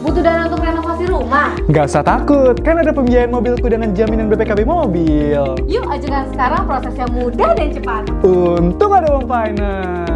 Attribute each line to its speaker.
Speaker 1: Butuh dana untuk renovasi rumah?
Speaker 2: Nggak usah takut, kan ada pembiayaan mobilku dengan jaminan BPKB mobil.
Speaker 1: Yuk ajukan sekarang prosesnya mudah dan cepat.
Speaker 2: Untung ada Uang Finance.